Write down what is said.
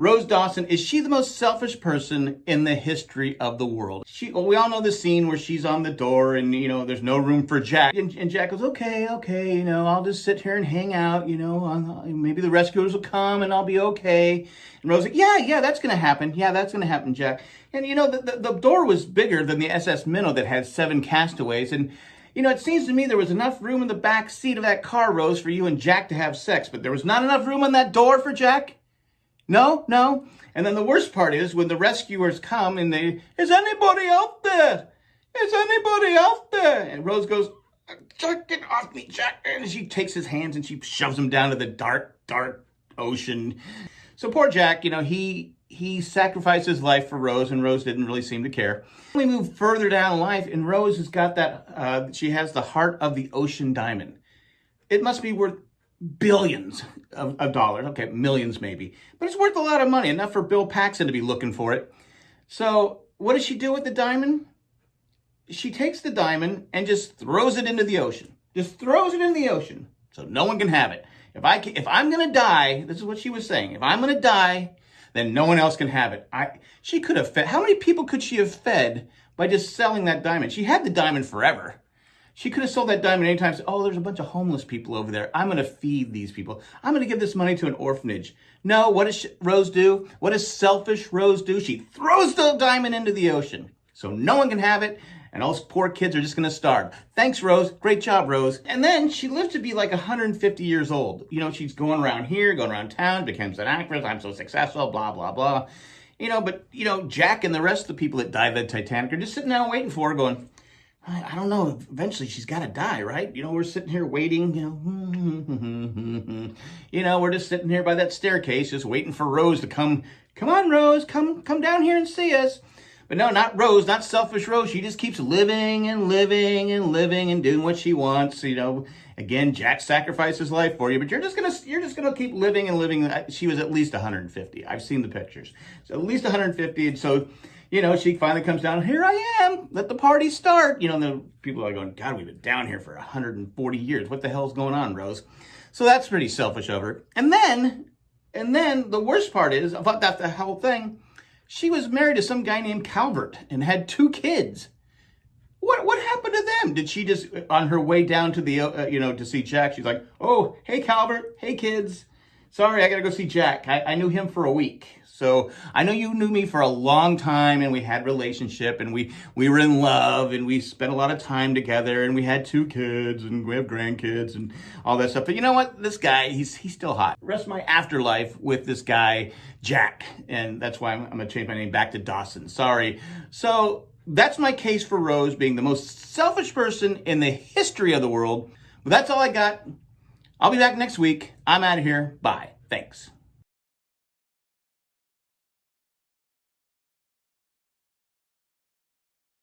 Rose Dawson, is she the most selfish person in the history of the world? She, well, we all know the scene where she's on the door and, you know, there's no room for Jack. And, and Jack goes, okay, okay, you know, I'll just sit here and hang out, you know, maybe the rescuers will come and I'll be okay. And Rose, like, yeah, yeah, that's going to happen. Yeah, that's going to happen, Jack. And, you know, the, the, the door was bigger than the SS Minnow that had seven castaways. And, you know, it seems to me there was enough room in the back seat of that car, Rose, for you and Jack to have sex, but there was not enough room on that door for Jack? No, no. And then the worst part is when the rescuers come and they, is anybody out there? Is anybody out there? And Rose goes, Jack, get off me, Jack. And she takes his hands and she shoves him down to the dark, dark ocean. So poor Jack, you know, he he sacrificed his life for Rose, and Rose didn't really seem to care. We move further down life, and Rose has got that, uh, she has the heart of the ocean diamond. It must be worth billions of, of, dollars. Okay, millions maybe. But it's worth a lot of money, enough for Bill Paxton to be looking for it. So what does she do with the diamond? She takes the diamond and just throws it into the ocean. Just throws it in the ocean so no one can have it. If I if I'm going to die, this is what she was saying. If I'm going to die, then no one else can have it. I she could have fed. How many people could she have fed by just selling that diamond? She had the diamond forever. She could have sold that diamond anytime. Said, oh, there's a bunch of homeless people over there. I'm going to feed these people. I'm going to give this money to an orphanage. No, what does Rose do? What does selfish Rose do? She throws the diamond into the ocean so no one can have it and all those poor kids are just going to starve. Thanks, Rose. Great job, Rose. And then she lived to be like 150 years old. You know, she's going around here, going around town, becomes an actress. I'm so successful, blah, blah, blah. You know, but, you know, Jack and the rest of the people that died at Titanic are just sitting down waiting for her going, I, I don't know, eventually she's got to die, right? You know, we're sitting here waiting, you know, you know, we're just sitting here by that staircase just waiting for Rose to come. Come on, Rose, come, come down here and see us. But no, not Rose, not selfish Rose. She just keeps living and living and living and doing what she wants. You know, again, Jack sacrificed his life for you, but you're just gonna you're just gonna keep living and living. She was at least 150. I've seen the pictures, so at least 150. And so, you know, she finally comes down. Here I am. Let the party start. You know, and the people are going, God, we've been down here for 140 years. What the hell's going on, Rose? So that's pretty selfish of her. And then, and then the worst part is about that the whole thing she was married to some guy named Calvert and had two kids. What what happened to them? Did she just on her way down to the uh, you know to see Jack? She's like, oh hey Calvert, hey kids, sorry I gotta go see Jack. I, I knew him for a week. So I know you knew me for a long time and we had relationship and we, we were in love and we spent a lot of time together and we had two kids and we have grandkids and all that stuff. But you know what? This guy, he's, he's still hot. Rest my afterlife with this guy, Jack. And that's why I'm, I'm to change my name back to Dawson. Sorry. So that's my case for Rose being the most selfish person in the history of the world. But that's all I got. I'll be back next week. I'm out of here. Bye. Thanks.